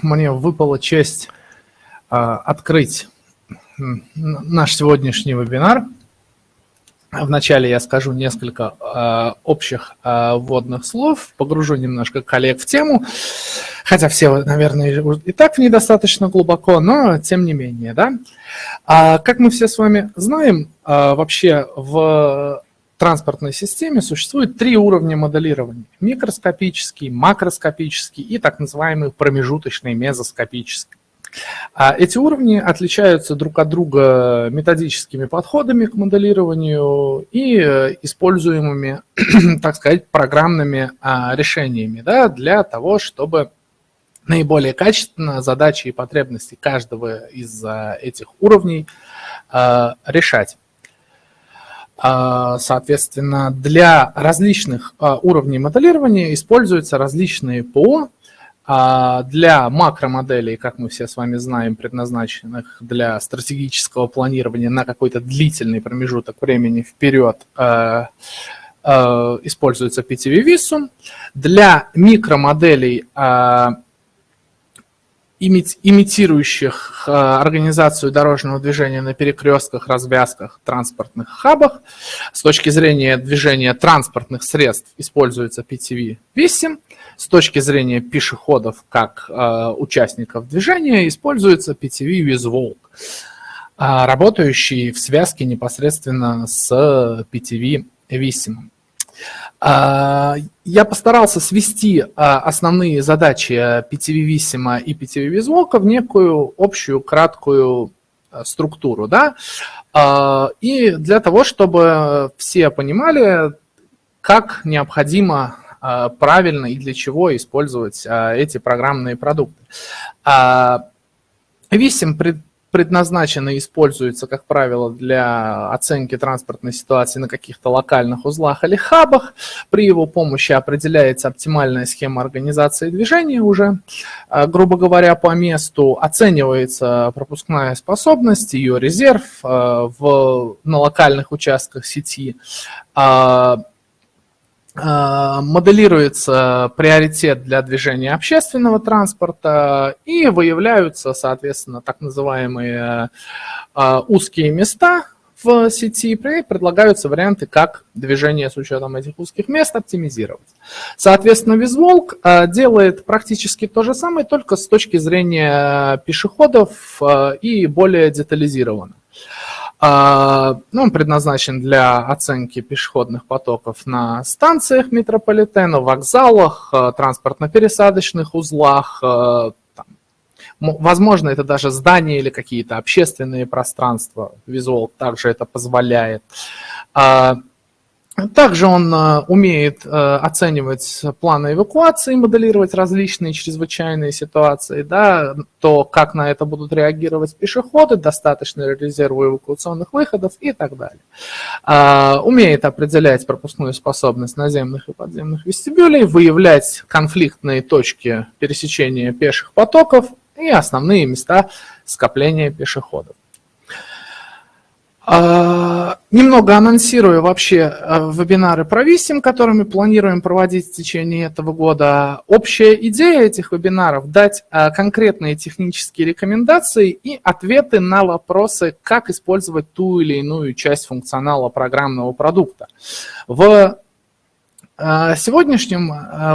Мне выпала честь а, открыть наш сегодняшний вебинар. Вначале я скажу несколько э, общих э, вводных слов, погружу немножко коллег в тему, хотя все, наверное, и так в ней достаточно глубоко, но тем не менее. Да? А, как мы все с вами знаем, вообще в транспортной системе существует три уровня моделирования. Микроскопический, макроскопический и так называемый промежуточный мезоскопический. А эти уровни отличаются друг от друга методическими подходами к моделированию и э, используемыми, так сказать, программными а, решениями да, для того, чтобы наиболее качественно задачи и потребности каждого из а, этих уровней решать. Соответственно, для различных уровней моделирования используются различные ПО, а для макромоделей, как мы все с вами знаем, предназначенных для стратегического планирования на какой-то длительный промежуток времени вперед, используется PTV Visum. Для микромоделей, имитирующих организацию дорожного движения на перекрестках, развязках, транспортных хабах, с точки зрения движения транспортных средств используется PTV 8. С точки зрения пешеходов как э, участников движения используется PTV WizWalk, э, работающий в связке непосредственно с PTV Vissim. Э, я постарался свести э, основные задачи PTV Vissim и PTV WizWalk в некую общую краткую э, структуру. Да? И для того, чтобы все понимали, как необходимо а, правильно и для чего использовать а, эти программные продукты. Висим предназначен и используется, как правило, для оценки транспортной ситуации на каких-то локальных узлах или хабах. При его помощи определяется оптимальная схема организации движения уже, а, грубо говоря, по месту. Оценивается пропускная способность, ее резерв в, на локальных участках сети. Э, моделируется приоритет для движения общественного транспорта и выявляются, соответственно, так называемые э, узкие места в сети, предлагаются варианты, как движение с учетом этих узких мест оптимизировать. Соответственно, Визволк э, делает практически то же самое, только с точки зрения пешеходов и более детализированно. А, ну, он предназначен для оценки пешеходных потоков на станциях метрополитена, вокзалах, э, транспортно-пересадочных узлах. Э, там, возможно, это даже здания или какие-то общественные пространства. Визуал также это позволяет. Также он э, умеет э, оценивать планы эвакуации, моделировать различные чрезвычайные ситуации, да, то, как на это будут реагировать пешеходы, достаточно резерву эвакуационных выходов и так далее. А, умеет определять пропускную способность наземных и подземных вестибюлей, выявлять конфликтные точки пересечения пеших потоков и основные места скопления пешеходов. А, немного анонсирую вообще а, вебинары про Висим, которые мы планируем проводить в течение этого года. Общая идея этих вебинаров – дать а, конкретные технические рекомендации и ответы на вопросы, как использовать ту или иную часть функционала программного продукта. В сегодняшнем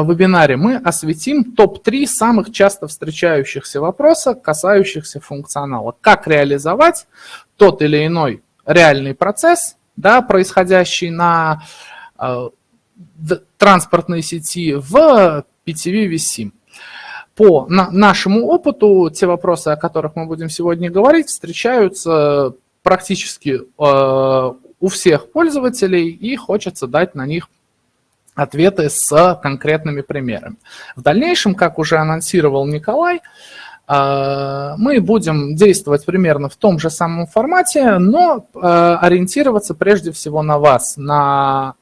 вебинаре мы осветим топ-3 самых часто встречающихся вопроса, касающихся функционала. Как реализовать тот или иной реальный процесс, да, происходящий на э, транспортной сети в PTV VSIM. По на, нашему опыту, те вопросы, о которых мы будем сегодня говорить, встречаются практически э, у всех пользователей, и хочется дать на них ответы с конкретными примерами. В дальнейшем, как уже анонсировал Николай, а, мы будем действовать примерно в том же самом формате, но а, ориентироваться прежде всего на вас, на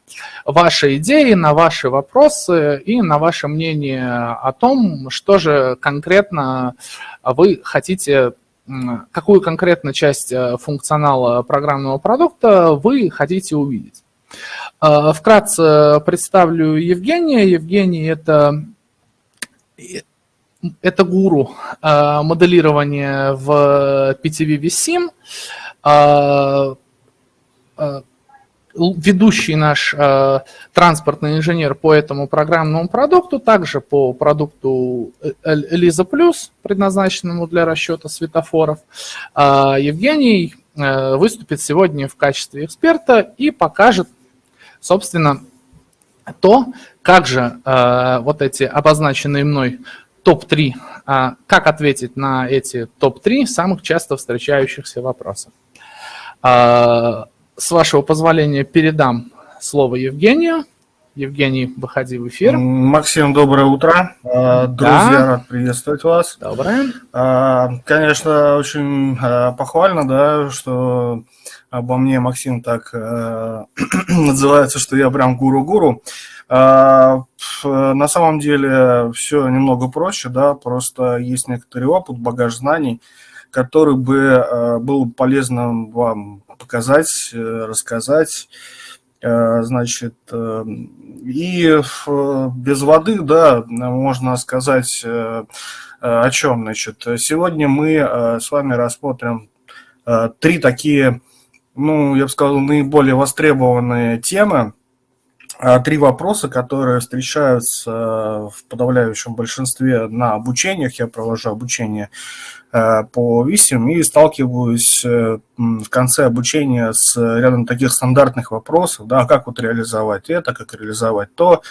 ваши идеи, на ваши вопросы и на ваше мнение о том, что же конкретно вы хотите, какую конкретно часть э, функционала программного продукта вы хотите увидеть. А, вкратце представлю Евгения. Евгений – это это гуру моделирования в PTV vSIM ведущий наш э, транспортный инженер по этому программному продукту, также по продукту Элиза Плюс, предназначенному для расчета светофоров. Э, Евгений э, выступит сегодня в качестве эксперта и покажет, собственно, то, как же э, вот эти обозначенные мной топ-3, э, как ответить на эти топ-3 самых часто встречающихся вопросов. Э, с вашего позволения, передам слово Евгению. Евгений, выходи в эфир. Максим, доброе утро. А, друзья, да. рад приветствовать вас. Доброе. А, конечно, очень а, похвально, да, что обо мне Максим так называется, что я прям гуру-гуру. На самом деле все немного проще, да, просто есть некоторый опыт, багаж знаний, который бы был полезным вам показать, э, рассказать. Э, значит, э, и без воды, да, можно сказать о чем. Значит, сегодня мы с вами рассмотрим три такие, ну, я бы сказал, наиболее востребованные темы, три вопроса, которые встречаются в подавляющем большинстве на обучениях. Я провожу обучение Э, по висим и сталкиваюсь э, в конце обучения с рядом таких стандартных вопросов, да, как вот реализовать это, как реализовать то.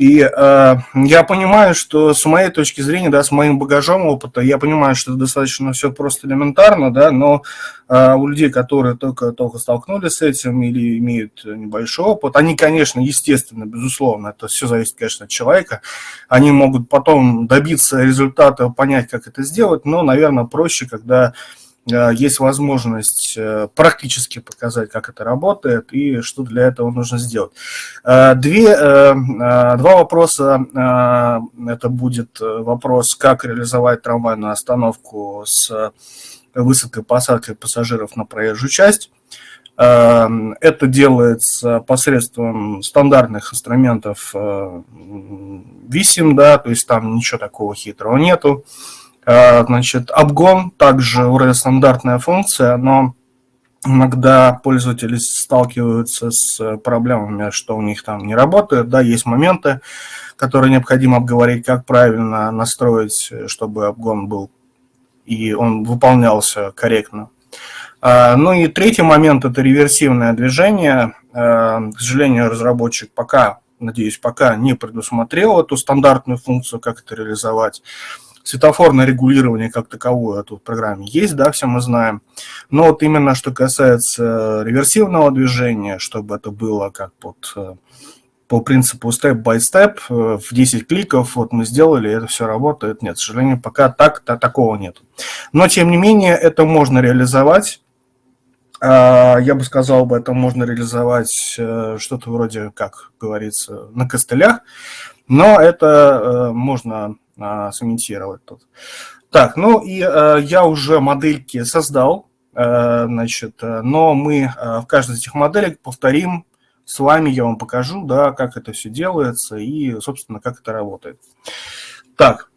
И э, я понимаю, что с моей точки зрения, да, с моим багажом опыта, я понимаю, что это достаточно все просто элементарно, да, но э, у людей, которые только, только столкнулись с этим или имеют небольшой опыт, они, конечно, естественно, безусловно, это все зависит, конечно, от человека, они могут потом добиться результата, понять, как это сделать, но, наверное, проще, когда есть возможность э, практически показать, как это работает и что для этого нужно сделать. Э, две, два вопроса. Это будет вопрос, как реализовать трамвайную остановку с высадкой посадкой пассажиров на проезжую часть. Это делается посредством стандартных инструментов VISIM, да, то есть там ничего такого хитрого нету. Э, значит, обгон также уже стандартная функция, но иногда пользователи сталкиваются с проблемами, что у них там не работает. Да, есть моменты, которые необходимо обговорить, как правильно настроить, чтобы обгон был и он выполнялся корректно. Э, ну и третий момент – это реверсивное движение. Э, к сожалению, разработчик пока, надеюсь, пока не предусмотрел эту стандартную функцию, как это реализовать. Светофорное регулирование как таковое тут в программе есть, да, все мы знаем. Но вот именно что касается реверсивного движения, чтобы это было как под э, по принципу степ-by-степ, э, в 10 кликов, вот мы сделали, это все работает. Нет, к сожалению, пока так -то, такого нет. Но, тем не менее, это можно реализовать. А, я бы сказал, бы, это можно реализовать э, что-то вроде, как говорится, на костылях. Но это можно сымитировать тут. Так, ну и э, я уже модельки создал, э, значит, э, но мы в каждой из этих моделек повторим с вами, я вам покажу, да, как это все делается и, собственно, как это работает. Так,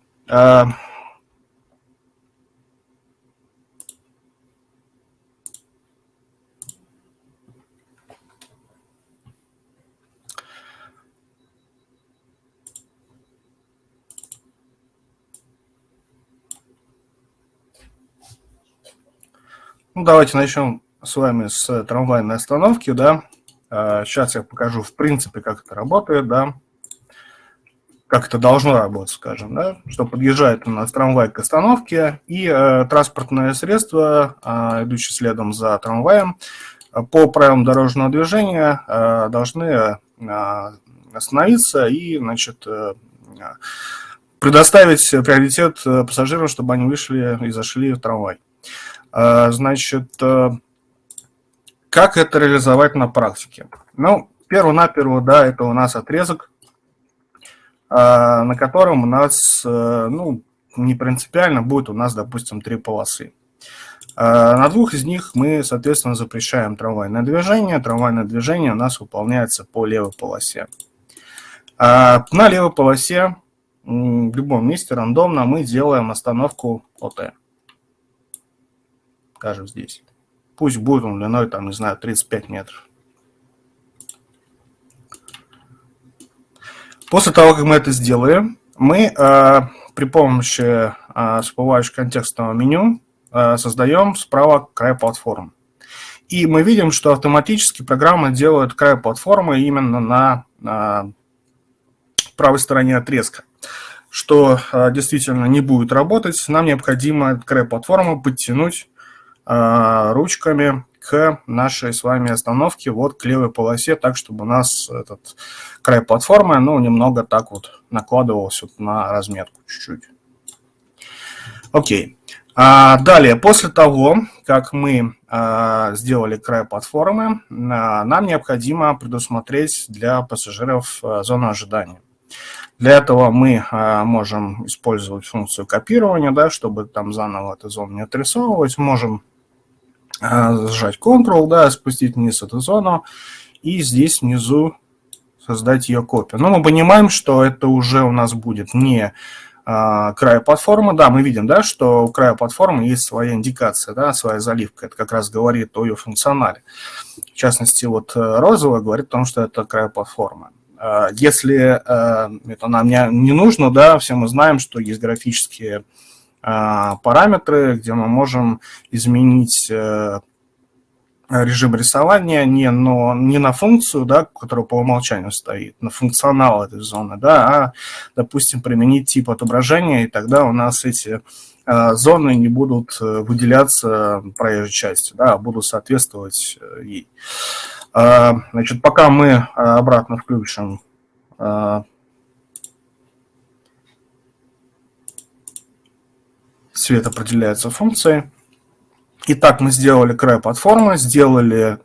Ну, давайте начнем с вами с трамвайной остановки, да. Сейчас а, я покажу, в принципе, как это работает, да. Как это должно работать, скажем, да. Что подъезжает у нас трамвай к остановке, и э, транспортное средство, э, идущее следом за трамваем, по правилам дорожного движения э, должны э, остановиться и, значит, э, предоставить приоритет пассажирам, чтобы они вышли и зашли в трамвай. А, значит, э, как это реализовать на практике? Ну, перво-наперво, да, это у нас отрезок, а, на котором у нас, э, ну, не принципиально будет у нас, допустим, три полосы. На двух из них мы, соответственно, запрещаем трамвайное движение. Трамвайное движение у нас выполняется по левой полосе. На левой полосе в любом месте рандомно мы делаем остановку ОТ. Скажем здесь. Пусть будет он длиной, там, не знаю, 35 метров. После того, как мы это сделаем, мы э, при помощи э, всплывающего контекстного меню э, создаем справа край платформы. И мы видим, что автоматически программа делает край платформы именно на, на правой стороне отрезка. Что э, действительно не будет работать, нам необходимо край платформы подтянуть э, ручками к нашей с вами остановке, вот к левой полосе, так, чтобы у нас этот край платформы, ну, немного так вот накладывался вот на разметку чуть-чуть. Окей. А, далее, после того, как мы а, сделали край платформы, а, нам необходимо предусмотреть для пассажиров а, зону ожидания. Для этого мы а, можем использовать функцию копирования, да, чтобы там заново эту зону не отрисовывать. Можем а, сжать Ctrl, да, спустить вниз эту зону, и здесь внизу создать ее копию. Но мы понимаем, что это уже у нас будет не а, края платформы. Да, мы видим, да, что у края платформы есть своя индикация, да, своя заливка. Это как раз говорит о ее функционале. В частности, вот э, розовая говорит о том, что это край платформы. Если э, это нам не, не нужно, да, все мы знаем, что есть графические параметры, где мы можем изменить э, режим рисования не, но, не на функцию, да, которая по умолчанию стоит, на функционал этой зоны, да, а, допустим, применить тип отображения, и тогда у нас эти а, зоны не будут э, выделяться проезжей части, да, а будут соответствовать э, ей. Значит, пока мы обратно включим цвет определяется функцией. Итак, мы сделали край платформы, сделали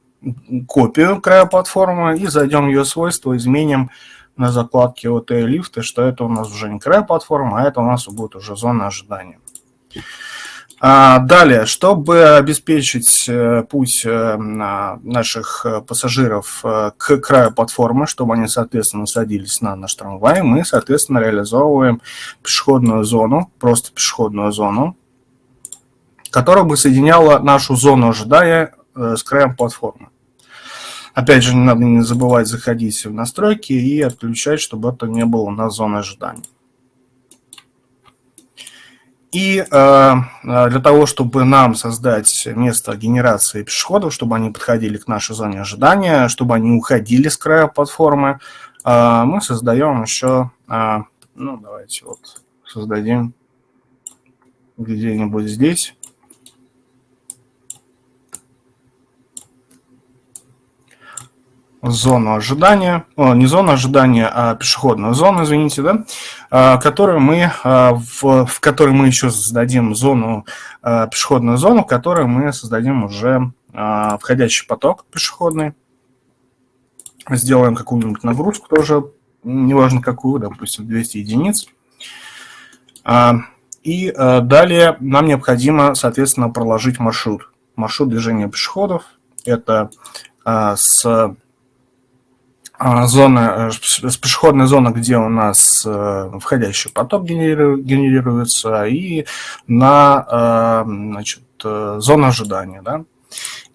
копию края платформы и зайдем в ее свойства, изменим на закладке от лифта, что это у нас уже не край платформы, а это у нас будет уже зона ожидания. А, далее, чтобы обеспечить э, путь э, наших э, пассажиров к краю платформы, чтобы они, соответственно, садились на наш трамвай, мы, соответственно, реализовываем пешеходную зону, просто пешеходную зону, которая бы соединяла нашу зону ожидания с краем платформы. Опять же, не надо не забывать заходить в настройки и отключать, чтобы это не было у нас зоны ожидания. И э, э, для того, чтобы нам создать место генерации пешеходов, чтобы они подходили к нашей зоне ожидания, чтобы они уходили с края платформы, э, мы создаем еще, ну давайте вот создадим где-нибудь здесь зону ожидания, о, не зону ожидания, а пешеходную зону, извините, да, а, которую мы, а, в, в которой мы еще создадим зону, а, пешеходную зону, в которой мы создадим уже входящий поток пешеходный. Сделаем какую-нибудь нагрузку тоже, неважно какую, допустим, 200 единиц. И далее нам необходимо, соответственно, проложить маршрут. Маршрут движения пешеходов. Это с зона, э, с пешеходной зоны, где у нас э, входящий поток генерируется, и на э, значит, зону ожидания. Да?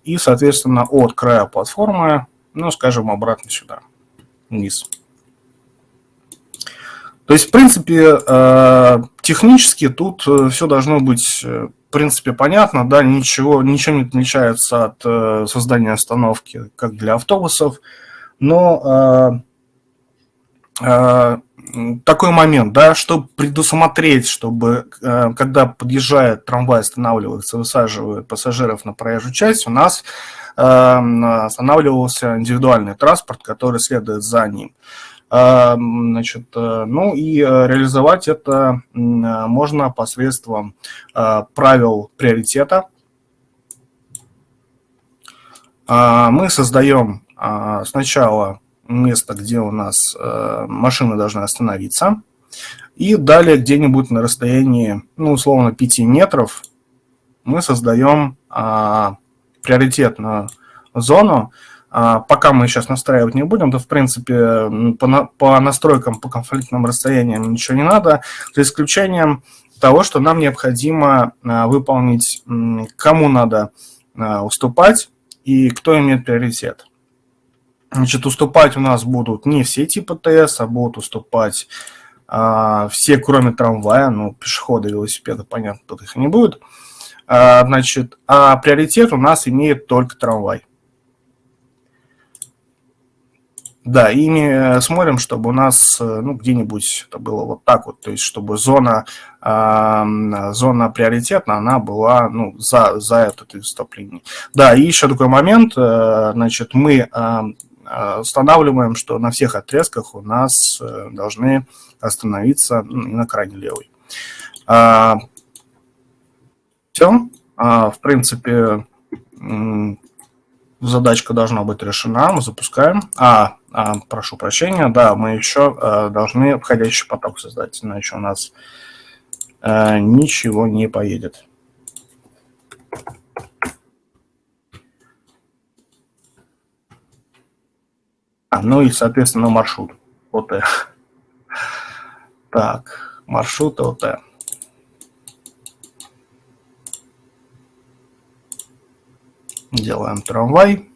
И, соответственно, от края платформы, ну, скажем, обратно сюда, вниз. То есть, в принципе, технически тут все должно быть, в принципе, понятно, да, ничего, ничего не отличается от создания остановки, как для автобусов, но э, э, такой момент, да, чтобы предусмотреть, чтобы, э, когда подъезжает трамвай, останавливается, высаживает пассажиров на проезжую часть, у нас останавливался индивидуальный транспорт, который следует за ним. Значит, ну и реализовать это можно посредством правил приоритета. Мы создаем сначала место, где у нас э, машина должна остановиться, и далее где-нибудь на расстоянии, ну, условно, 5 метров мы создаем а, приоритетную зону, а, пока мы сейчас настраивать не будем, то, в принципе, по, на, по настройкам, по конфликтным расстояниям ничего не надо, за исключением того, что нам необходимо а, выполнить, кому надо а, уступать и кто имеет приоритет. Значит, уступать у нас будут не все типы ТС, а будут уступать а, все, кроме трамвая, ну, пешеходы, велосипеды, понятно, тут их не будет. А, значит, а приоритет у нас имеет только трамвай. Да, и мы смотрим, чтобы у нас ну, где-нибудь это было вот так вот, то есть чтобы зона, э, зона приоритетна, она была ну, за, за это выступление. Да, и еще такой момент, э, значит, мы э, устанавливаем, что на всех отрезках у нас э, должны остановиться на крайне левой. А, все. А, в принципе, задачка должна быть решена. Мы запускаем. А, а прошу прощения, да, мы еще а, должны входящий поток создать, иначе у нас а, ничего не поедет. А, ну и, соответственно, маршрут ОТ. Так, маршрут ОТ. Делаем трамвай.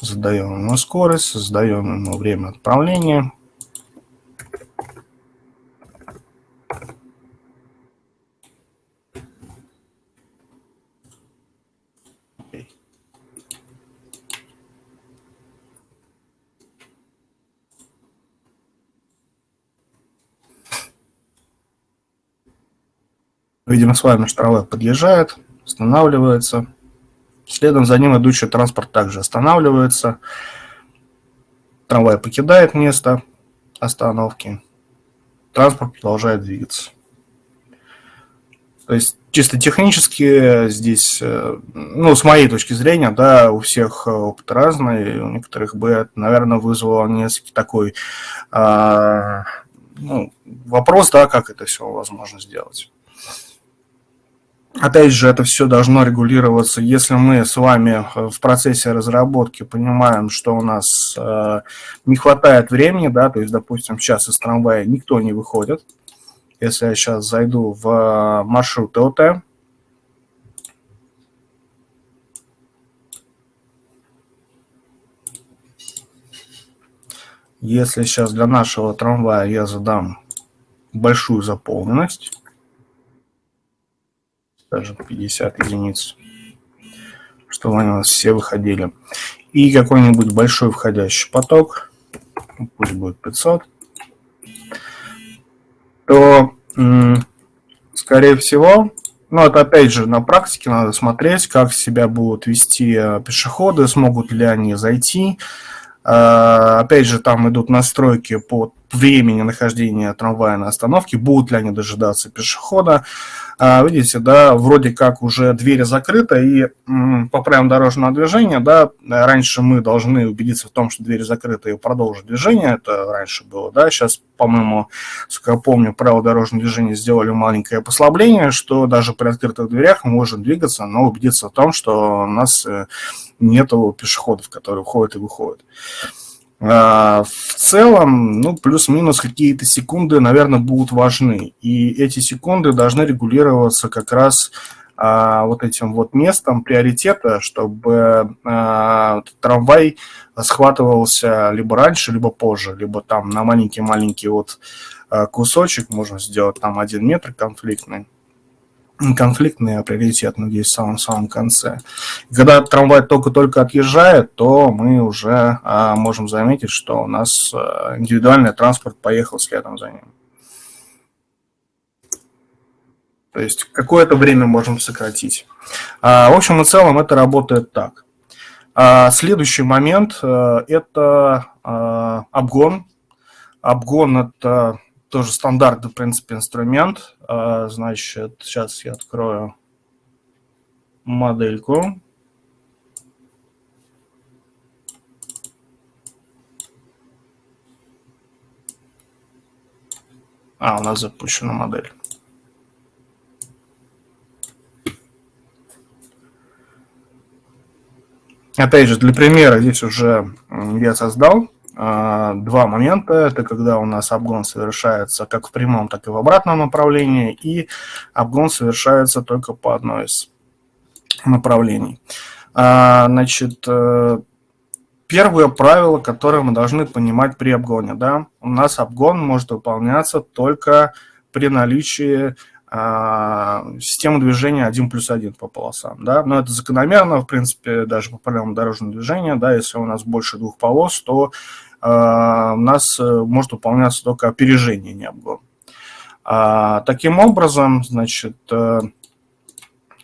Задаем ему скорость, задаем ему время отправления. Видимо, с вами штрафы подъезжает, останавливается. Следом за ним идущий транспорт также останавливается. Трамвай покидает место остановки. Транспорт продолжает двигаться. То есть чисто технически здесь, э, ну, с моей точки зрения, да, у всех опыт разный, у некоторых бы это, наверное, вызвало несколько такой а, ну, вопрос, да, как это все возможно сделать. Опять же, это все должно регулироваться, если мы с вами э, в процессе разработки понимаем, что у нас э, не хватает времени, да, то есть, допустим, сейчас из трамвая никто не выходит. Если я сейчас зайду в э, маршрут ОТ, если сейчас для нашего трамвая я задам большую заполненность, даже 50 единиц, чтобы они у нас все выходили. И какой-нибудь большой входящий поток, пусть будет 500, то, скорее всего, ну, это опять же на практике надо смотреть, как себя будут вести э, пешеходы, смогут ли они зайти. Э, опять же, там идут настройки по времени нахождения трамвая на остановке, будут ли они дожидаться пешехода. А, видите, да, вроде как уже двери закрыты, и по правилам дорожного движения, да, раньше мы должны убедиться в том, что двери закрыты и продолжить движение, это раньше было, да, сейчас, по-моему, сколько я помню, правила дорожного движения сделали маленькое послабление, что даже при открытых дверях мы можем двигаться, но убедиться в том, что у нас э, нету пешеходов, которые входят и выходят. А, в целом, ну, плюс-минус какие-то секунды, наверное, будут важны. И эти секунды должны регулироваться как раз а, вот этим вот местом приоритета, чтобы а, трамвай схватывался либо раньше, либо позже, либо там на маленький-маленький вот а, кусочек можно сделать там один метр конфликтный конфликтный, а приоритетный здесь в самом-самом конце. Когда трамвай только-только отъезжает, то мы уже а, можем заметить, что у нас а, индивидуальный транспорт поехал следом за ним. То есть какое-то время можем сократить. А, в общем и целом это работает так. А, следующий момент а, – это а, обгон. Обгон – это тоже стандартный, в принципе, инструмент. А, значит, сейчас я открою модельку. А, у нас запущена модель. Опять же, для примера здесь уже я создал два момента. Это когда у нас обгон совершается как в прямом, так и в обратном направлении, и обгон совершается только по одной из направлений. А, значит, э, первое правило, которое мы должны понимать при обгоне. Да? У нас обгон может выполняться только при наличии а, системы движения 1 плюс 1 по полосам. Да? Но это закономерно, в принципе, даже по правилам дорожного движения. Да? Если у нас больше двух полос, то а, у нас э, может выполняться только опережение, не обгон. А, таким образом, значит, э,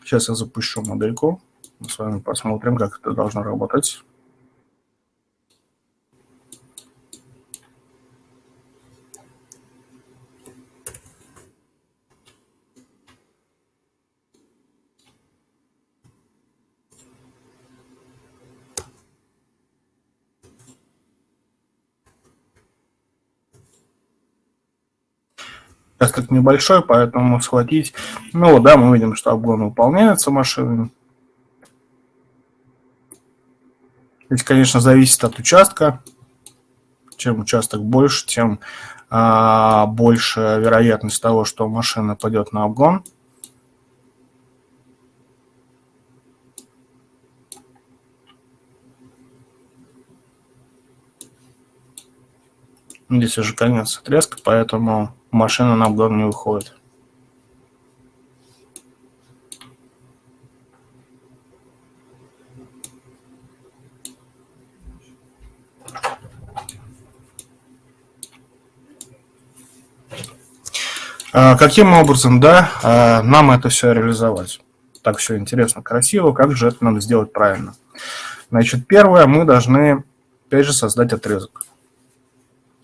сейчас я запущу модельку. Мы с вами посмотрим, как это должно работать. Участок небольшой, поэтому схватить... Ну да, мы видим, что обгон выполняется машинами. Здесь, конечно, зависит от участка. Чем участок больше, тем а, больше вероятность того, что машина пойдет на обгон. Здесь уже конец отрезка, поэтому машина на обгон не выходит. А, каким образом, да, а, нам это все реализовать? Так все интересно, красиво, как же это надо сделать правильно? Значит, первое, мы должны, опять же, создать отрезок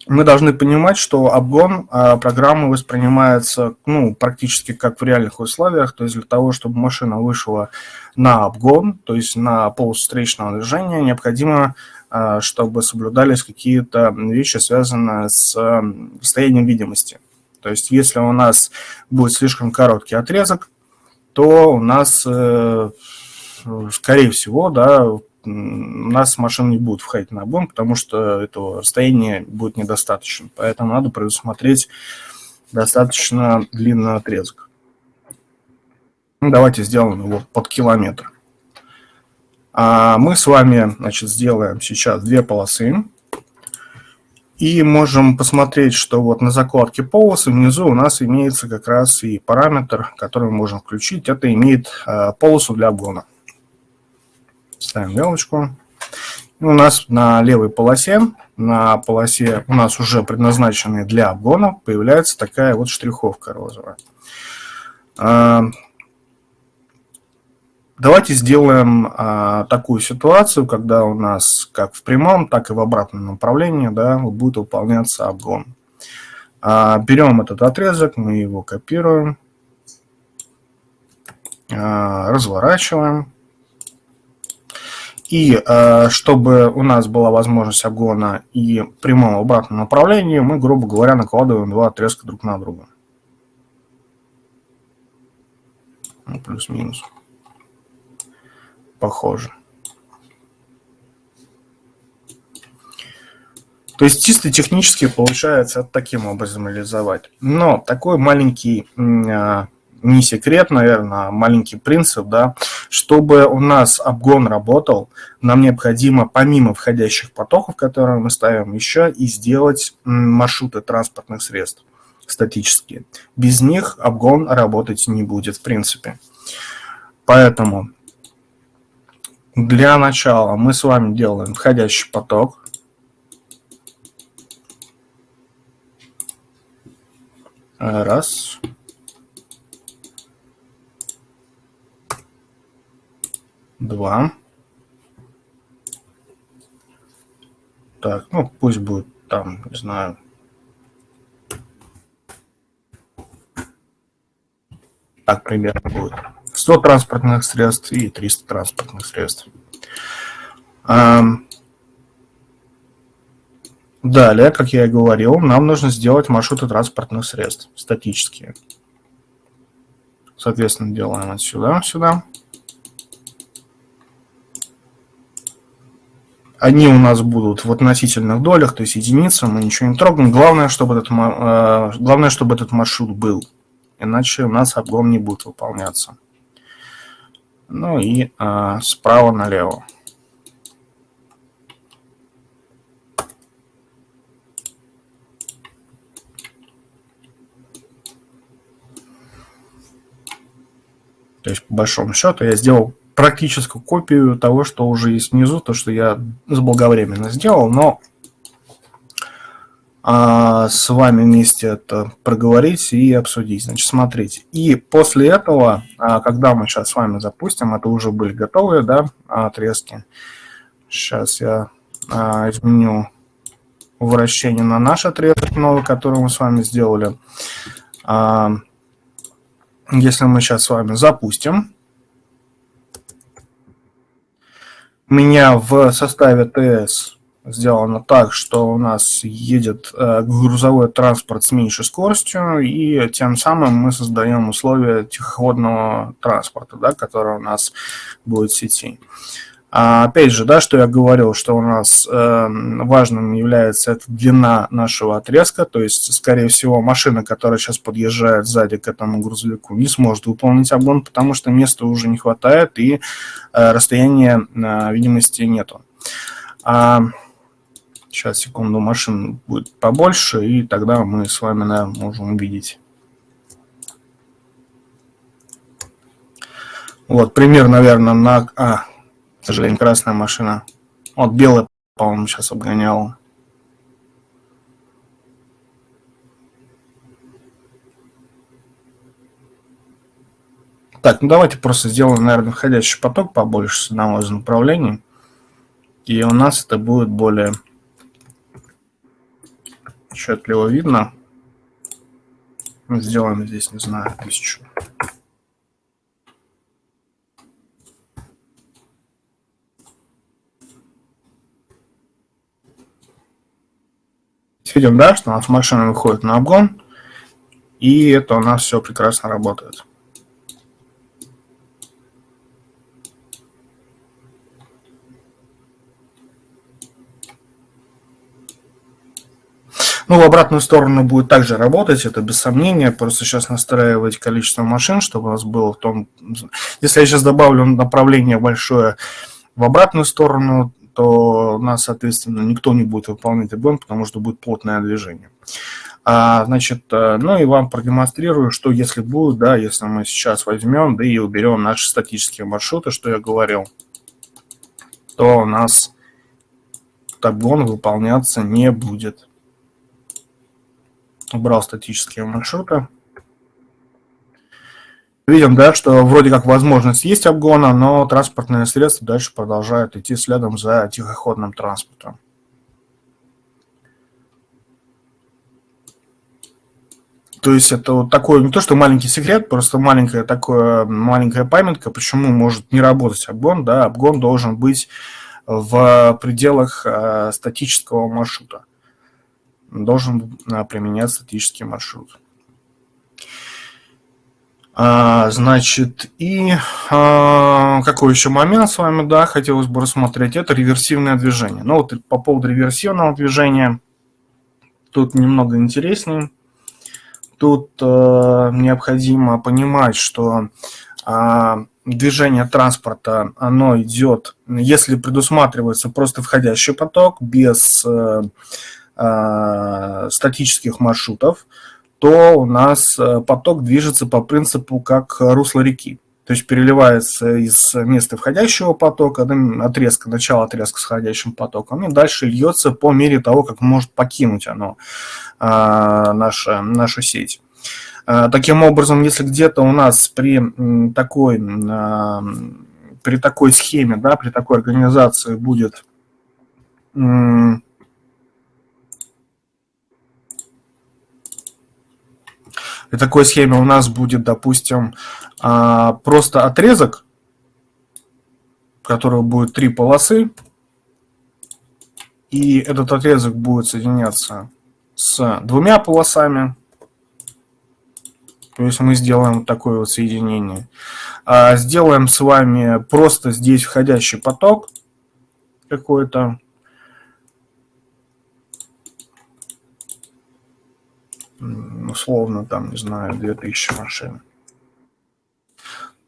мы должны понимать, что обгон а, программы воспринимается ну, практически как в реальных условиях. То есть для того, чтобы машина вышла на обгон, то есть на полосу встречного движения, необходимо, а, чтобы соблюдались какие-то вещи, связанные с расстоянием видимости. То есть если у нас будет слишком короткий отрезок, то у нас, э, скорее всего, да, у нас машина не будет входить на обгон, потому что этого расстояния будет недостаточно. Поэтому надо предусмотреть достаточно длинный отрезок. Ну, давайте сделаем его под километр. А мы с вами значит, сделаем сейчас две полосы. И можем посмотреть, что вот на закладке полосы внизу у нас имеется как раз и параметр, который мы можем включить. Это имеет а, полосу для обгона. Ставим галочку. У нас на левой полосе, на полосе у нас уже предназначенной для обгона, появляется такая вот штриховка розовая. А, давайте сделаем а, такую ситуацию, когда у нас как в прямом, так и в обратном направлении да, будет выполняться обгон. А, берем этот отрезок, мы его копируем, разворачиваем. И э, чтобы у нас была возможность обгона и прямого обратного направления, мы, грубо говоря, накладываем два отрезка друг на друга. Ну, плюс-минус. Похоже. То есть чисто технически получается таким образом реализовать. Но такой маленький э, не секрет, наверное, а маленький принцип, да, чтобы у нас обгон работал, нам необходимо помимо входящих потоков, которые мы ставим, еще и сделать маршруты транспортных средств статические. Без них обгон работать не будет в принципе. Поэтому для начала мы с вами делаем входящий поток. Раз. Два. Так, ну пусть будет там, не знаю. Так примерно будет. 100 транспортных средств и 300 транспортных средств. Далее, как я и говорил, нам нужно сделать маршруты транспортных средств, статические. Соответственно, делаем отсюда, сюда. Они у нас будут в относительных долях, то есть единицы, мы ничего не трогаем. Главное, чтобы этот, э, главное, чтобы этот маршрут был, иначе у нас обгон не будет выполняться. Ну и э, справа налево. То есть, по большому счету, я сделал практическую копию того, что уже есть внизу, то, что я заблаговременно сделал, но а, с вами вместе это проговорить и обсудить. Значит, смотрите. И после этого, а, когда мы сейчас с вами запустим, это уже были готовые да, отрезки. Сейчас я а, изменю вращение на наш отрезок новый, который мы с вами сделали. А, если мы сейчас с вами запустим, у меня в составе ТС сделано так, что у нас едет э, грузовой транспорт с меньшей скоростью, и тем самым мы создаем условия тихоходного транспорта, да, который у нас будет в сети. А, опять же, да, что я говорил, что у нас э, важным является эта длина нашего отрезка, то есть, скорее всего, машина, которая сейчас подъезжает сзади к этому грузовику, не сможет выполнить обгон, потому что места уже не хватает и э, расстояния э, видимости нету. А, сейчас, секунду, машин будет побольше, и тогда мы с вами наверное, можем увидеть. Вот, пример, наверное, на... А, к сожалению, красная машина. Вот белая, по-моему, сейчас обгонял. Так, ну давайте просто сделаем, наверное, входящий поток побольше с одного из направлений. И у нас это будет более отчетливо видно. Сделаем здесь, не знаю, тысячу. Видим, да, что у нас машина выходит на обгон, и это у нас все прекрасно работает. Ну, в обратную сторону будет также работать, это без сомнения. Просто сейчас настраивать количество машин, чтобы у нас было в том... Если я сейчас добавлю направление большое в обратную сторону, то у нас, соответственно, никто не будет выполнять обгон, потому что будет плотное движение. А, значит, э, ну и вам продемонстрирую, что если будет, да, если мы сейчас возьмем, да и уберем наши статические маршруты, что я говорил, то у нас обгон выполняться не будет. Убрал статические маршруты. Видим, да, что вроде как возможность есть обгона, но транспортные средства дальше продолжают идти следом за тихоходным транспортом. То есть это вот такой, не то что маленький секрет, просто маленькая такое, маленькая памятка, почему может не работать обгон. Да, обгон должен быть в пределах э, статического маршрута. Должен э, применять статический маршрут. А, значит, и а, какой еще момент с вами, да, хотелось бы рассмотреть, это реверсивное движение. Ну вот по поводу реверсивного движения, тут немного интереснее. Тут а, необходимо понимать, что а, движение транспорта, оно идет, если предусматривается просто входящий поток без а, а, статических маршрутов, то у нас э, поток движется по принципу как русло реки. То есть переливается из места входящего потока, отрезка, начало отрезка с входящим потоком, и дальше льется по мере того, как может покинуть оно а, наша, нашу сеть. А, таким образом, если где-то у нас при такой, а, при такой схеме, да, при такой организации будет При такой схеме у нас будет, допустим, а, просто отрезок, у которого будет три полосы. И этот отрезок будет соединяться с двумя полосами. То есть мы сделаем такое вот соединение. А, сделаем с вами просто здесь входящий поток какой-то условно, там, не знаю, 2000 машин,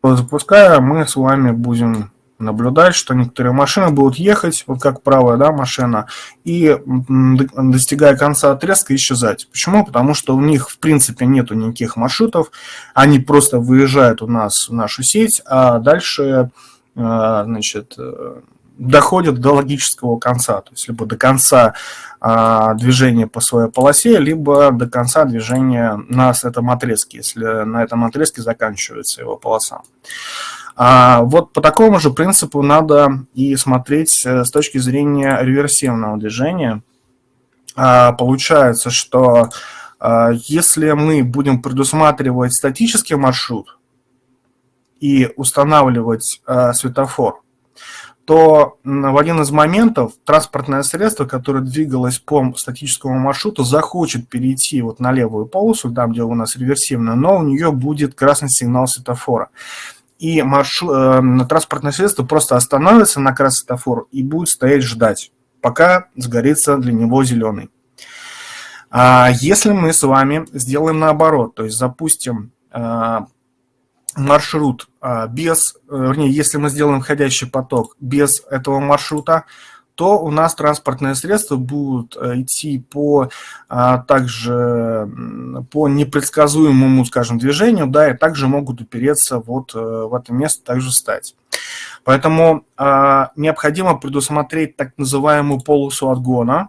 запуская, мы с вами будем наблюдать, что некоторые машины будут ехать, вот как правая да, машина, и достигая конца отрезка исчезать. Почему? Потому что у них в принципе нету никаких маршрутов, они просто выезжают у нас в нашу сеть, а дальше э, значит, э, доходят до логического конца, то есть либо до конца а, движения по своей полосе, либо до конца движения на этом отрезке, если на этом отрезке заканчивается его полоса. А вот по такому же принципу надо и смотреть э, с точки зрения реверсивного движения. А, получается, что а, если мы будем предусматривать статический маршрут и устанавливать а, светофор, то в один из моментов транспортное средство, которое двигалось по статическому маршруту, захочет перейти вот на левую полосу, там, где у нас реверсивно, но у нее будет красный сигнал светофора и маршрут, э, транспортное средство просто остановится на красный светофор и будет стоять ждать, пока сгорится для него зеленый. А если мы с вами сделаем наоборот, то есть запустим э, маршрут э, без, э, вернее, если мы сделаем входящий поток без этого маршрута, то у нас транспортные средства будут э, идти по а, также по непредсказуемому, скажем, движению, да, и также могут упереться вот э, в это место, также стать. Поэтому а, необходимо предусмотреть так называемую полосу отгона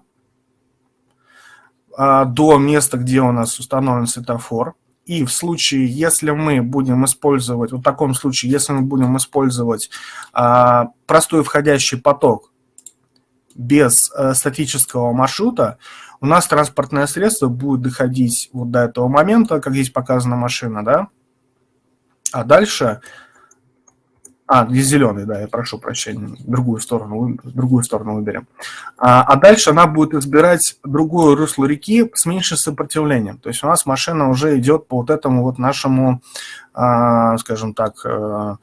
а, до места, где у нас установлен светофор. И в случае, если мы будем использовать, в таком случае, если мы будем использовать а, простой входящий поток, без э, статического маршрута у нас транспортное средство будет доходить вот до этого момента, как здесь показана машина, да, а дальше, а, здесь зеленый, да, я прошу прощения, другую сторону, другую сторону выберем. А, а дальше она будет избирать другое русло реки с меньшим сопротивлением. То есть у нас машина уже идет по вот этому вот нашему, а, скажем так, а,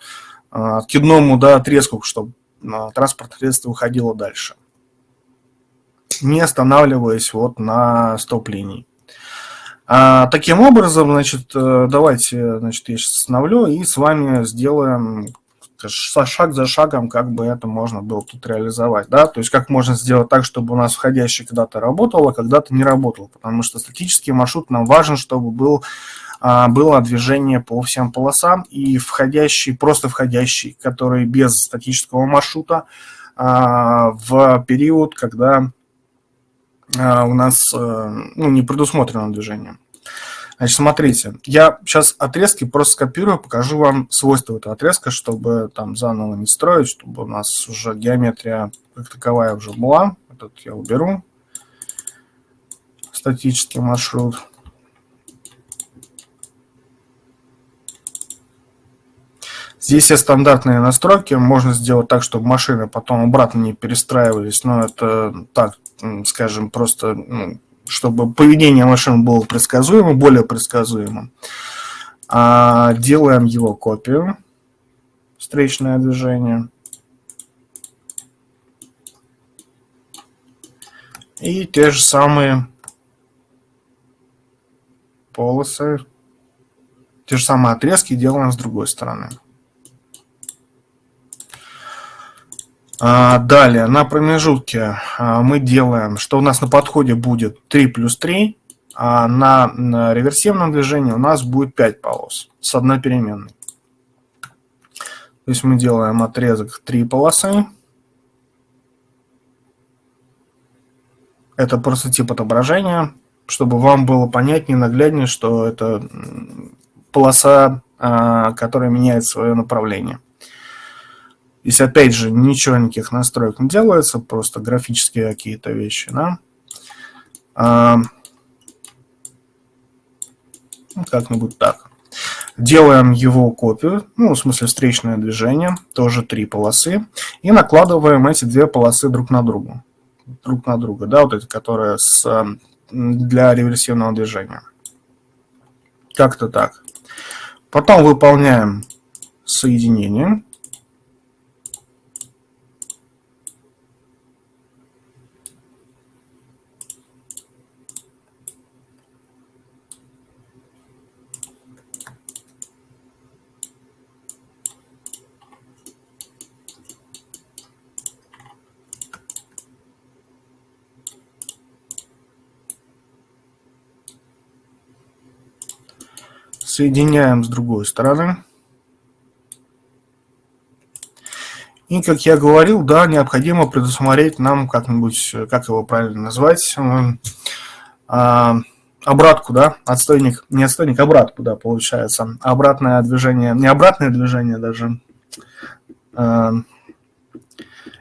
откидному да, отрезку, чтобы а, транспортное средство уходило дальше не останавливаясь вот на стоп-линии. А, таким образом, значит, э, давайте, значит, я сейчас остановлю и с вами сделаем шаг за шагом, как бы это можно было тут реализовать, да, то есть как можно сделать так, чтобы у нас входящий когда-то работал, а когда-то не работал, потому что статический маршрут нам важен, чтобы был, а, было движение по всем полосам, и входящий, просто входящий, который без статического маршрута, а, в период, когда а, у нас э, ну, не предусмотрено движение. Значит, смотрите, я сейчас отрезки просто скопирую, покажу вам свойства этого отрезка, чтобы там заново не строить, чтобы у нас уже геометрия как таковая уже была. Этот я уберу. Статический маршрут. Здесь все стандартные настройки. Можно сделать так, чтобы машины потом обратно не перестраивались. Но это так, скажем, просто, ну, чтобы поведение машин было предсказуемо, более предсказуемым. А делаем его копию. Встречное движение. И те же самые полосы, те же самые отрезки делаем с другой стороны. Далее, на промежутке а, мы делаем, что у нас на подходе будет 3 плюс 3, а на, на реверсивном движении у нас будет 5 полос с одной переменной. То есть мы делаем отрезок 3 полосы. Это просто тип отображения, чтобы вам было понятнее, нагляднее, что это полоса, а, которая меняет свое направление. Здесь опять же ничего, никаких настроек не делается, просто графические какие-то вещи. Да? А, ну, как-нибудь так. Делаем его копию, ну, в смысле встречное движение, тоже три полосы, и накладываем эти две полосы друг на друга. Друг на друга, да, вот эти, которые с, для реверсивного движения. Как-то так. Потом выполняем соединение. Соединяем с другой стороны. И, как я говорил, да, необходимо предусмотреть нам как-нибудь, как его правильно назвать, а, обратку, да, отстойник, не отстойник, обратку, да, получается. Обратное движение, не обратное движение даже. А,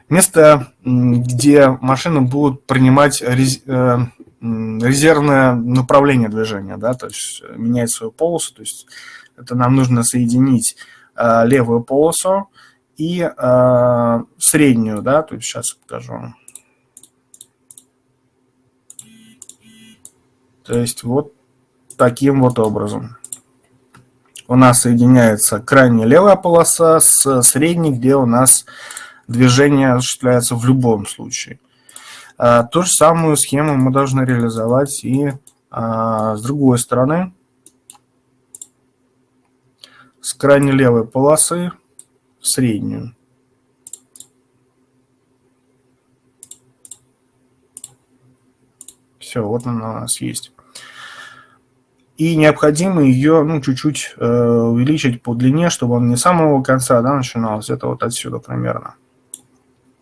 место, где машины будут принимать э, резервное направление движения, да, то есть менять свою полосу, то есть это нам нужно соединить э, левую полосу и э, среднюю, да, то есть сейчас покажу. То есть вот таким вот образом. У нас соединяется крайняя левая полоса с средней, где у нас движение осуществляется в любом случае. А, ту же самую схему мы должны реализовать и а, с другой стороны. С крайней левой полосы в среднюю. Все, вот она у нас есть. И необходимо ее ну, чуть-чуть э, увеличить по длине, чтобы он не с самого конца да, начиналось, это вот отсюда примерно.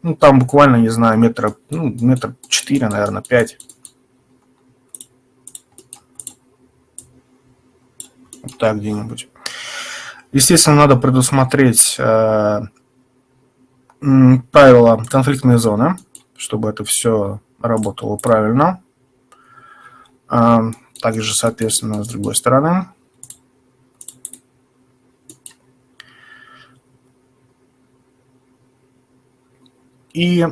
Ну, там буквально, не знаю, метра, ну, метр четыре, наверное, пять. Вот так где-нибудь. Естественно, надо предусмотреть э, правила конфликтной зоны, чтобы это все работало правильно. Э, также, соответственно, с другой стороны. И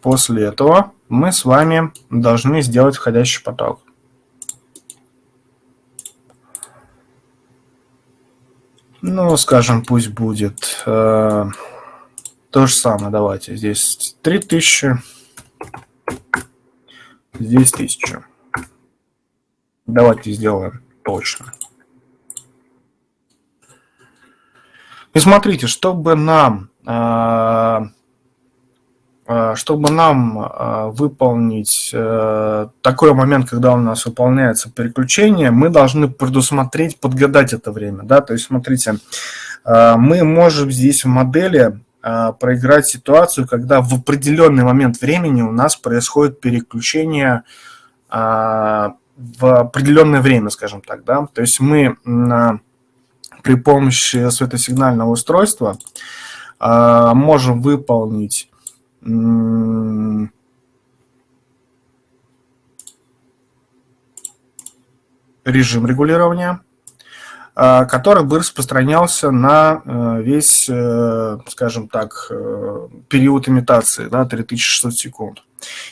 после этого мы с вами должны сделать входящий поток. Ну, скажем, пусть будет э, то же самое. Давайте здесь 3000, здесь 1000. Давайте сделаем точно. И смотрите, чтобы нам, а, а, чтобы нам а, выполнить э, такой момент, когда у нас выполняется переключение, мы должны предусмотреть, подгадать это время. Да? То есть, смотрите, мы можем здесь в модели проиграть ситуацию, когда в определенный момент времени у нас происходит переключение в определенное время, скажем так. Да? То есть мы при помощи светосигнального устройства а, можем выполнить режим регулирования, а, который бы распространялся на э, весь, э, скажем так, э, период имитации, да, 3600 секунд.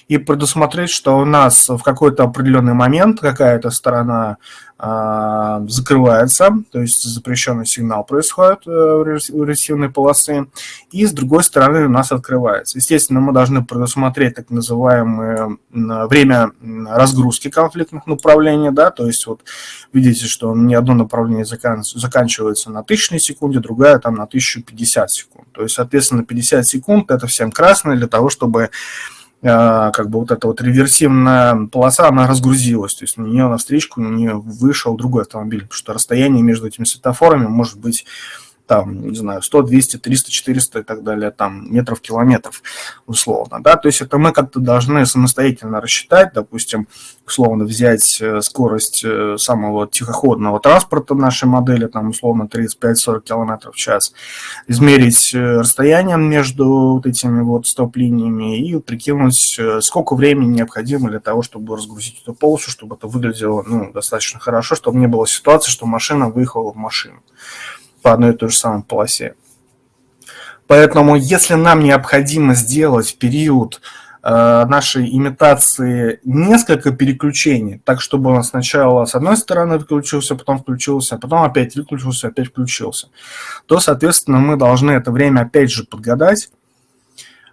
И предусмотреть, что у нас в какой-то определенный момент какая-то сторона закрывается, то есть запрещенный сигнал происходит у э, ресивной полосы, и с другой стороны у нас открывается. Естественно, мы должны предусмотреть так называемое время разгрузки конфликтных направлений, да, то есть вот видите, что не одно направление заканчивается на тысячной секунде, другая там на 1050 секунд. То есть, соответственно, 50 секунд это всем красное для того, чтобы а, как бы вот эта вот реверсивная полоса, она разгрузилась, то есть на нее на встречку на нее вышел другой автомобиль, потому что расстояние между этими светофорами может быть там, не знаю, 100, 200, 300, 400 и так далее, там, метров, километров, условно, да, то есть это мы как-то должны самостоятельно рассчитать, допустим, условно взять э, скорость э, самого тихоходного транспорта нашей модели, там, условно, 35-40 километров в час, измерить э, расстояние между вот этими вот стоп-линиями и прикинуть, сколько времени необходимо для того, чтобы разгрузить эту полосу, чтобы это выглядело, ну, достаточно хорошо, чтобы не было ситуации, что машина выехала в машину по одной и той же самой полосе. Поэтому, если нам необходимо сделать в период э, нашей имитации несколько переключений, так чтобы он сначала с одной стороны выключился, потом включился, а потом опять выключился, опять включился, то, соответственно, мы должны это время опять же подгадать.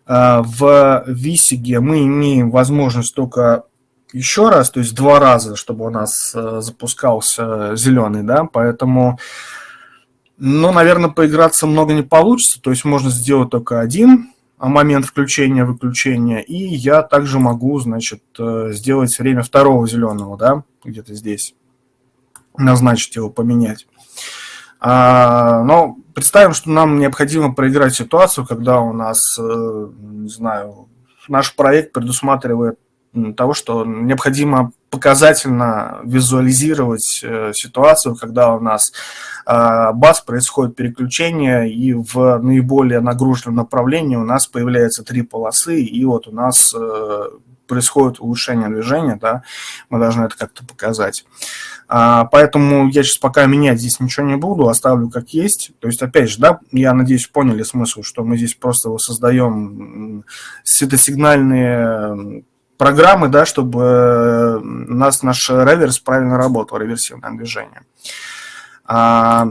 Э, в Висиге мы имеем возможность только еще раз, то есть два раза, чтобы у нас э, запускался зеленый, да, поэтому ну, наверное, поиграться много не получится, то есть можно сделать только один момент включения-выключения, и я также могу, значит, э, сделать время второго зеленого, да, где-то здесь. назначить его, поменять. А, но представим, что нам необходимо проиграть ситуацию, когда у нас, э, не знаю, наш проект предусматривает того, что необходимо показательно визуализировать э, ситуацию, когда у нас э, баз происходит переключение, и в наиболее нагруженном направлении у нас появляются три полосы, и вот у нас э, происходит улучшение движения, да, мы должны это как-то показать. А, поэтому я сейчас пока менять здесь ничего не буду, оставлю как есть. То есть, опять же, да, я надеюсь, поняли смысл, что мы здесь просто создаем светосигнальные программы, да, чтобы у нас наш реверс правильно работал, реверсивное движение. А,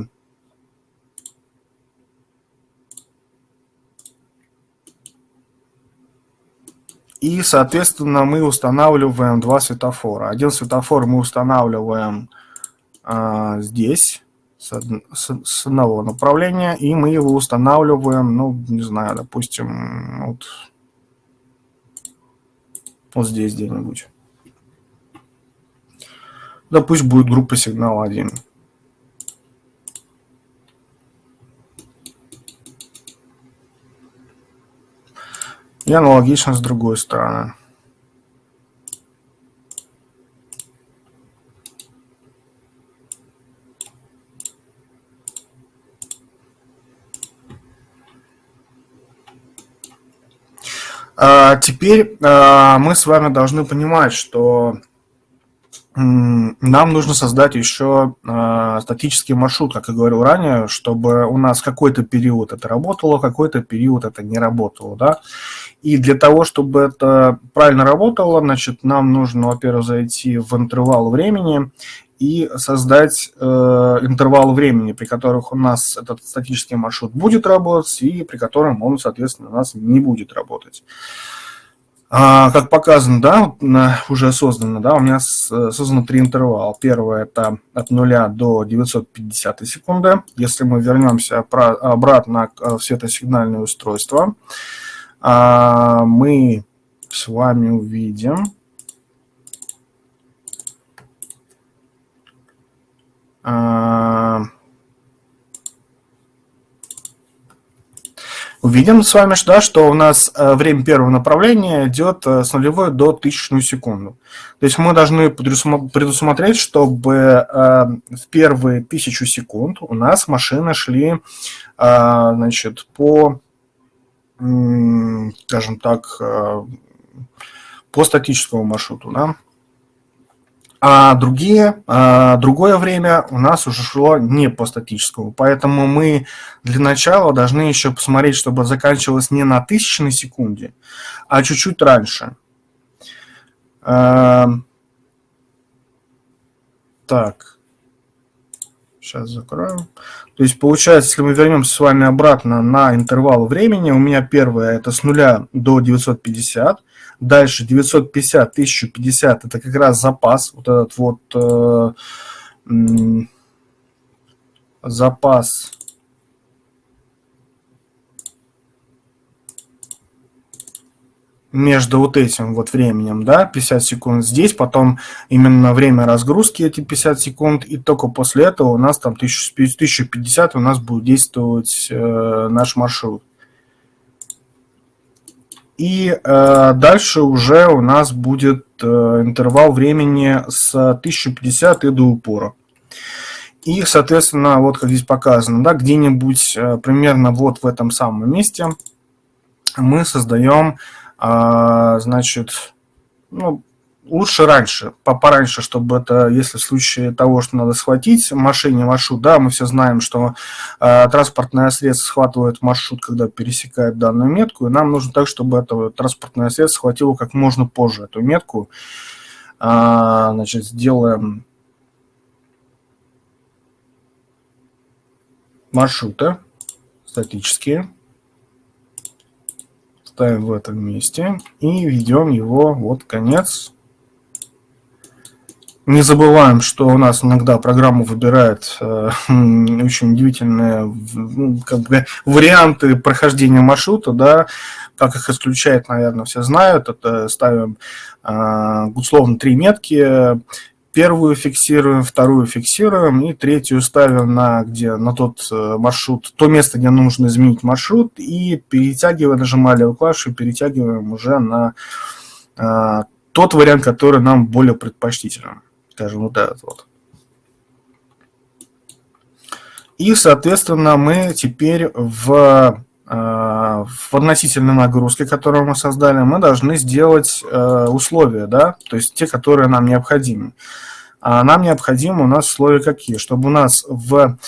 и, соответственно, мы устанавливаем два светофора. Один светофор мы устанавливаем а, здесь, с, с, с одного направления, и мы его устанавливаем, ну, не знаю, допустим, вот вот здесь где-нибудь. Да пусть будет группа сигнала 1. И аналогично с другой стороны. Теперь а, мы с вами должны понимать, что нам нужно создать еще а, статический маршрут, как я говорил ранее, чтобы у нас какой-то период это работало, какой-то период это не работало. Да? И для того, чтобы это правильно работало, значит, нам нужно, во-первых, зайти в интервал времени и создать э, интервал времени, при которых у нас этот статический маршрут будет работать и при котором он, соответственно, у нас не будет работать. А, как показано, да, уже создано, да, у меня создано три интервала. Первый это от 0 до 950 секунды. Если мы вернемся обратно в светосигнальное устройство, а, мы с вами увидим, увидим с вами, да, что у нас э, время первого направления идет э, с нулевой до тысячную секунду. То есть мы должны предусмотреть, чтобы э, в первые тысячу секунд у нас машины шли значит, по, скажем так, по статическому маршруту. Да? А другие, а другое время у нас уже шло не по статическому. Поэтому мы для начала должны еще посмотреть, чтобы заканчивалось не на тысячной секунде, а чуть-чуть раньше. А, так, сейчас закроем. То есть получается, если мы вернемся с вами обратно на интервал времени, у меня первое это с нуля до 950, Дальше 950, 1050 это как раз запас. Вот этот вот э, запас между вот этим вот временем, да, 50 секунд здесь, потом именно время разгрузки эти 50 секунд, и только после этого у нас там 1050 у нас будет действовать э, наш маршрут. И э, дальше уже у нас будет э, интервал времени с 1050 и до упора. И, соответственно, вот как здесь показано, да, где-нибудь э, примерно вот в этом самом месте мы создаем, э, значит, ну, лучше раньше, пораньше, чтобы это, если в случае того, что надо схватить машине маршрут, да, мы все знаем, что э, транспортное средство схватывает маршрут, когда пересекает данную метку, и нам нужно так, чтобы это транспортное средство схватило как можно позже эту метку. Э, значит, сделаем маршруты статические ставим в этом месте и ведем его вот конец не забываем, что у нас иногда программа выбирает э, очень удивительные как бы, варианты прохождения маршрута, да, как их исключает, наверное, все знают. Это ставим э, условно три метки, первую фиксируем, вторую фиксируем и третью ставим на, где, на тот э, маршрут, то место, где нужно изменить маршрут и перетягивая, нажимая левую клавишу, перетягиваем уже на а, тот вариант, который нам более предпочтителен. Скажем, вот этот вот. И, соответственно, мы теперь в Э, в относительной нагрузке, которую мы создали, мы должны сделать э, условия, да, то есть те, которые нам необходимы. А нам необходимы у нас условия какие? Чтобы у нас в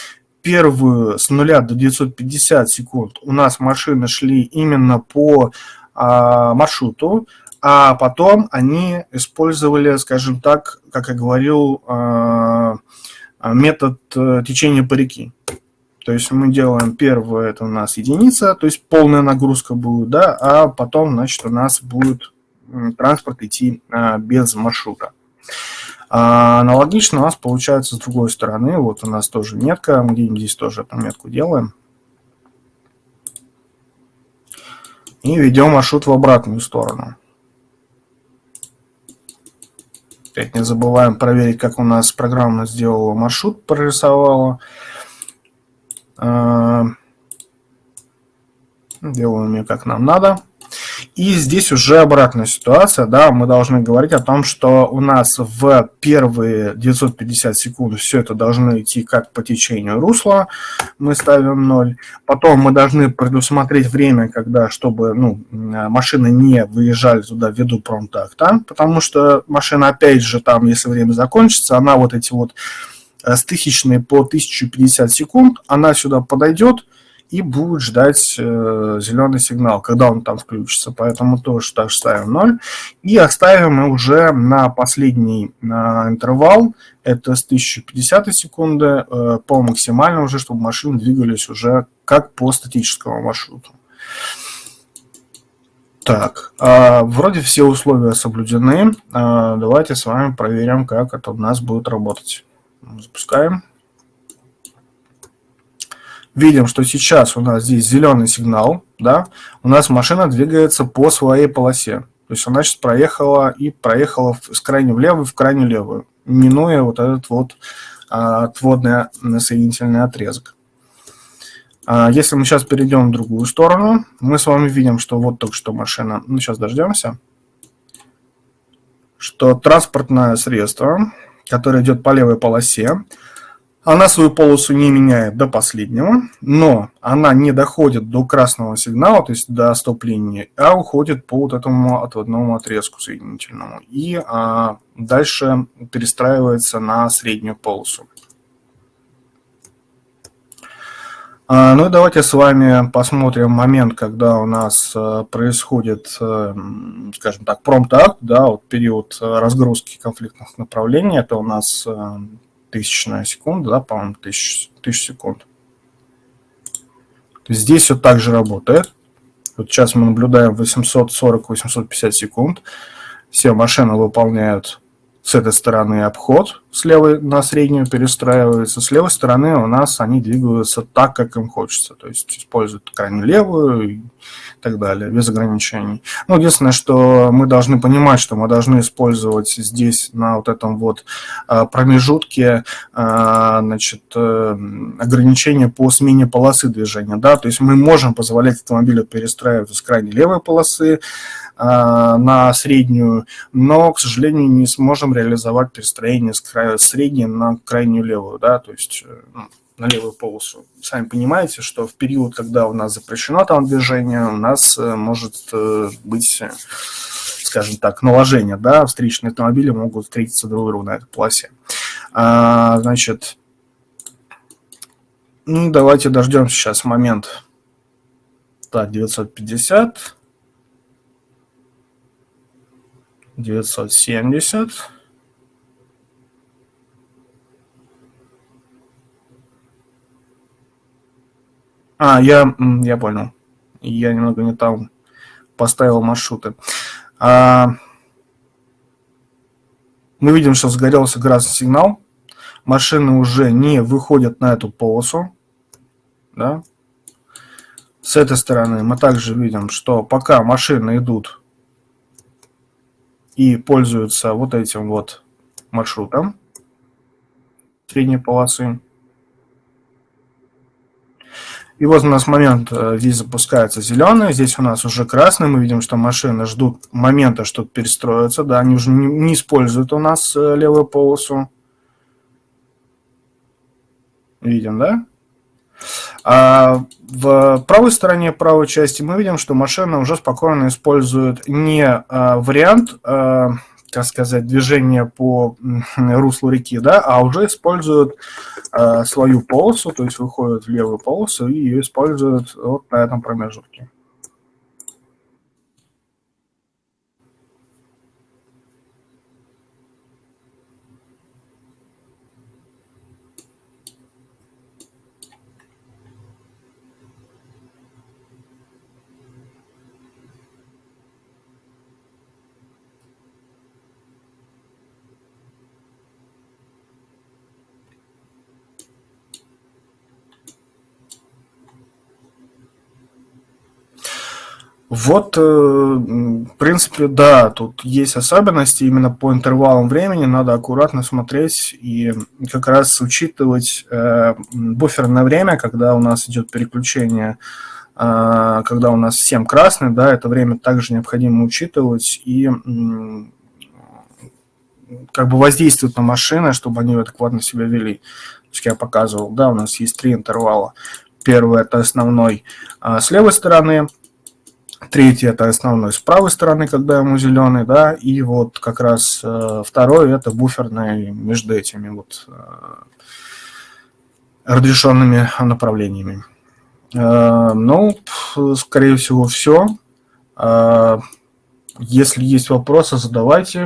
первую с нуля до 950 секунд у нас машины шли именно по а, маршруту, а потом они использовали, скажем так, как я говорил, а, метод э, течения по реке. То есть мы делаем первое, это у нас единица, то есть полная нагрузка будет, да, а потом, значит, у нас будет транспорт идти а, без маршрута. А, аналогично у нас получается с другой стороны, вот у нас тоже метка, где-нибудь здесь тоже эту метку делаем. И ведем маршрут в обратную сторону. Опять не забываем проверить, как у нас программа сделала маршрут, прорисовала. Э, делаем ее как нам надо. И здесь уже обратная ситуация, да, мы должны говорить о том, что у нас в первые 950 секунд все это должно идти как по течению русла, мы ставим 0. Потом мы должны предусмотреть время, когда, чтобы ну, машины не выезжали туда ввиду промтакта, потому что машина, опять же, там, если время закончится, она вот эти вот Э, с тысячной по 1050 секунд, она сюда подойдет и будет ждать э, зеленый сигнал, когда он там включится. Поэтому тоже так ставим 0. И оставим уже на последний на интервал, это с 1050 секунды, э, по максимально уже, чтобы машины двигались уже как по статическому маршруту. Так, э, вроде все условия соблюдены. Э, давайте с вами проверим, как это у нас будет работать. Запускаем. Видим, что сейчас у нас здесь зеленый сигнал, да, у нас машина двигается по своей полосе. То есть она сейчас проехала и проехала с крайне влево в крайне левую, минуя вот этот вот а, отводный соединительный отрезок. А, если мы сейчас перейдем в другую сторону, мы с вами видим, что вот только что машина, ну сейчас дождемся, что транспортное средство которая идет по левой полосе. Она свою полосу не меняет до последнего, но она не доходит до красного сигнала, то есть до стоп-линии, а уходит по вот этому отводному отрезку соединительному. И а, дальше перестраивается на среднюю полосу. А, ну и давайте с вами посмотрим момент, когда у нас а, происходит, а, скажем так, промпт-акт, да, вот период разгрузки конфликтных направлений, это у нас тысячная секунда, да, по-моему, тысяч, тысяч секунд. Здесь все так же работает. Вот сейчас мы наблюдаем 840-850 секунд. Все машины выполняют с этой стороны обход, с левой на среднюю перестраивается, с левой стороны у нас они двигаются так, как им хочется, то есть используют крайне левую так далее, без ограничений. Ну, единственное, что мы должны понимать, что мы должны использовать здесь на вот этом вот а, промежутке а, значит, э, ограничения по смене полосы движения, да, то есть мы можем позволять автомобилю перестраиваться с крайне левой полосы, а, на среднюю, но, к сожалению, не сможем реализовать перестроение с средней на крайнюю левую, да, то есть э, ну, на левую полосу. Сами понимаете, что в период, когда у нас запрещено там движение, у нас э, может э, быть, скажем так, наложение, да, встречные автомобили могут встретиться друг другу на этой полосе. А, значит, ну, давайте дождемся сейчас момент. Так, 950. 970. А, я, я понял. Я немного не там поставил маршруты. А, мы видим, что загорелся красный сигнал. Машины уже не выходят на эту полосу. Да? С этой стороны мы также видим, что пока машины идут и пользуются вот этим вот маршрута средней полосы. И вот у нас момент, э, здесь запускается зеленый, здесь у нас уже красный, мы видим, что машины ждут момента, чтобы перестроиться, да, они уже не, используют у нас э, левую полосу. Видим, да? А в правой стороне правой части мы видим, что машина уже спокойно использует не а, вариант, как сказать, движения по руслу реки, да, а уже используют а, свою полосу, то есть выходят в левую полосу и ее используют вот на этом промежутке. Вот, э, в принципе, да, тут есть особенности именно по интервалам времени, надо аккуратно смотреть и как раз учитывать э, буферное время, когда у нас идет переключение, э, когда у нас всем красный, да, это время также необходимо учитывать и как бы воздействовать на машины, чтобы они адекватно себя вели. Есть я показывал, да, у нас есть три интервала. Первый это основной э, с левой стороны, Третий это основной с правой стороны, когда ему зеленый, да, и вот как раз э, второй это буферный между этими вот э, разрешенными направлениями. Э, ну, скорее всего, все. Э, если есть вопросы, задавайте.